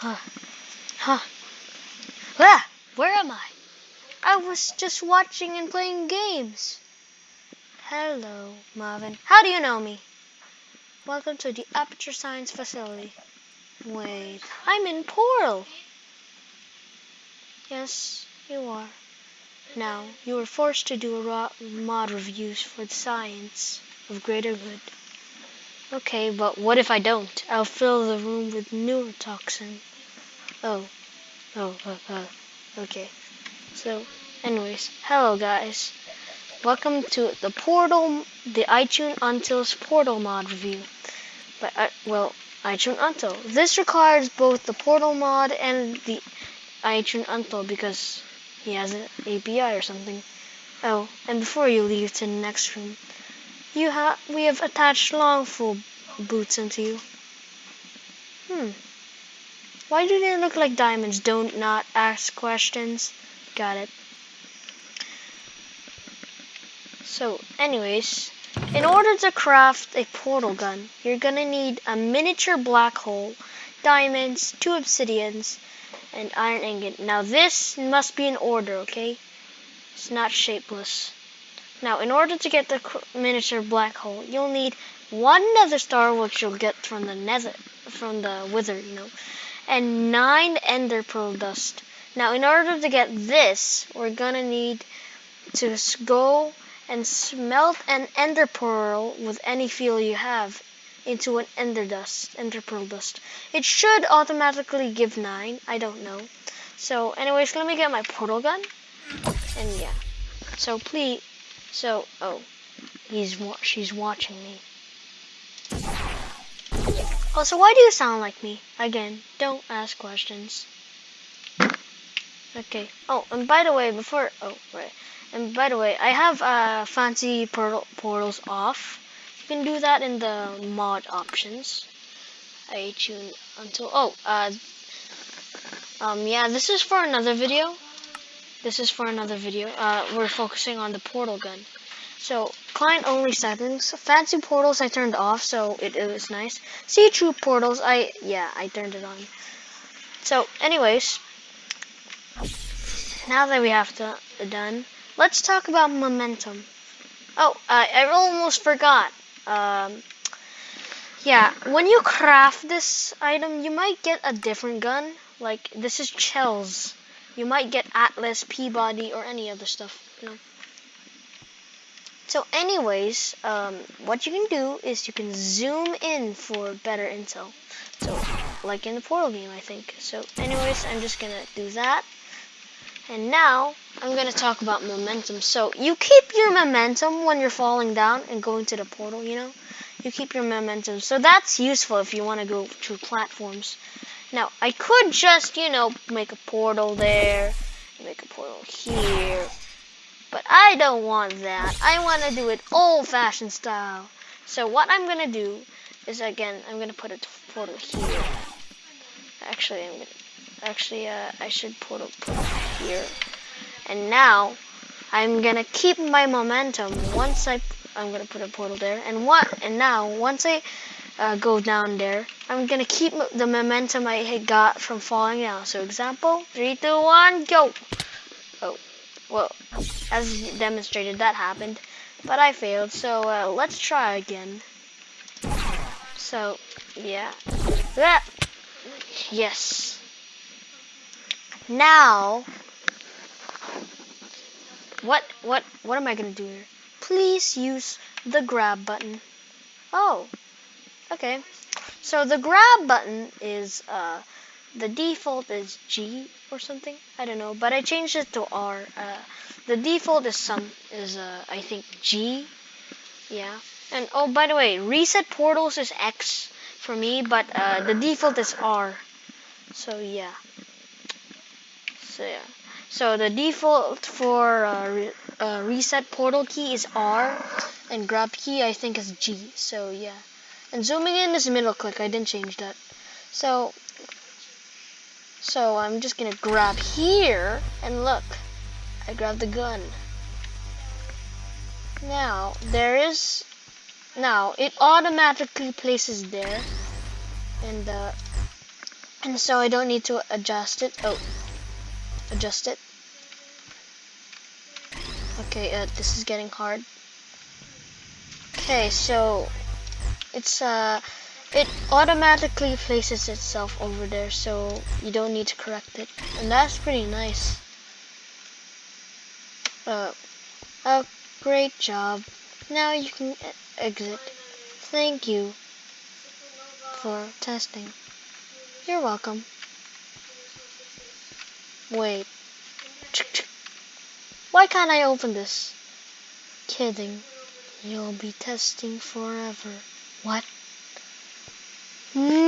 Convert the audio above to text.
Huh. Huh. Ah, where am I? I was just watching and playing games. Hello, Marvin. How do you know me? Welcome to the Aperture Science Facility. Wait, I'm in Portal. Yes, you are. Now, you are forced to do a mod reviews for the science of greater good. Okay, but what if I don't? I'll fill the room with neurotoxin. Oh, oh, uh, uh, okay. So, anyways, hello guys. Welcome to the Portal, the iTunes Until's Portal mod review. But, I, well, iTunes Until. This requires both the Portal mod and the iTunes Until because he has an API or something. Oh, and before you leave to the next room, you have we have attached Long Fall boots onto you. Hmm. Why do they look like diamonds? Don't not ask questions. Got it. So, anyways, in order to craft a portal gun, you're gonna need a miniature black hole, diamonds, two obsidians, and iron ingot. Now this must be in order, okay? It's not shapeless. Now, in order to get the miniature black hole, you'll need one nether star, which you'll get from the nether, from the wither, you know, and nine ender pearl dust. Now, in order to get this, we're gonna need to go and smelt an ender pearl with any fuel you have into an ender dust, ender pearl dust. It should automatically give nine. I don't know. So, anyways, let me get my portal gun. And yeah. So please. So, oh, he's she's watching me. Oh, so why do you sound like me? Again, don't ask questions. Okay. Oh, and by the way, before oh right, and by the way, I have uh, fancy portal portals off You can do that in the mod options. I tune until oh uh um yeah this is for another video. This is for another video. Uh we're focusing on the portal gun. So client only settings. Fancy portals I turned off so it, it was nice. See true portals I yeah I turned it on. So anyways now that we have to done let's talk about momentum. Oh, uh, I almost forgot um, yeah, when you craft this item, you might get a different gun. Like, this is Chell's. You might get Atlas, P-body, or any other stuff, you know. So anyways, um, what you can do is you can zoom in for better intel. So, like in the Portal game, I think. So anyways, I'm just gonna do that. And now, I'm to talk about momentum. So, you keep your momentum when you're falling down and going to the portal, you know? You keep your momentum. So, that's useful if you want to go to platforms. Now, I could just, you know, make a portal there, make a portal here. But I don't want that. I want to do it old-fashioned style. So, what I'm going to do is, again, I'm going to put a portal here. Actually, I'm going to Actually, uh, I should put it here. And now, I'm gonna keep my momentum. Once I, I'm gonna put a portal there. And what? And now, once I uh, go down there, I'm gonna keep the momentum I had got from falling down. So, example, three, two, one, go. Oh, well, as demonstrated, that happened, but I failed. So uh, let's try again. So, yeah, yes. Now, what, what, what am I gonna do here? Please use the grab button. Oh, okay. So the grab button is, uh, the default is G or something. I don't know, but I changed it to R. Uh, the default is some, is, uh, I think G. Yeah. And, oh, by the way, reset portals is X for me, but, uh, the default is R. So, yeah so yeah so the default for uh, re uh, reset portal key is R and grab key I think is G so yeah and zooming in is middle click I didn't change that so so I'm just gonna grab here and look I grabbed the gun now there is now it automatically places there and uh, And so I don't need to adjust it. Oh, adjust it. Okay, uh, this is getting hard. Okay, so it's uh, it automatically places itself over there, so you don't need to correct it, and that's pretty nice. Uh, oh, great job. Now you can exit. Thank you for testing. You're welcome. Wait. Why can't I open this? Kidding. You'll be testing forever. What? Hmm.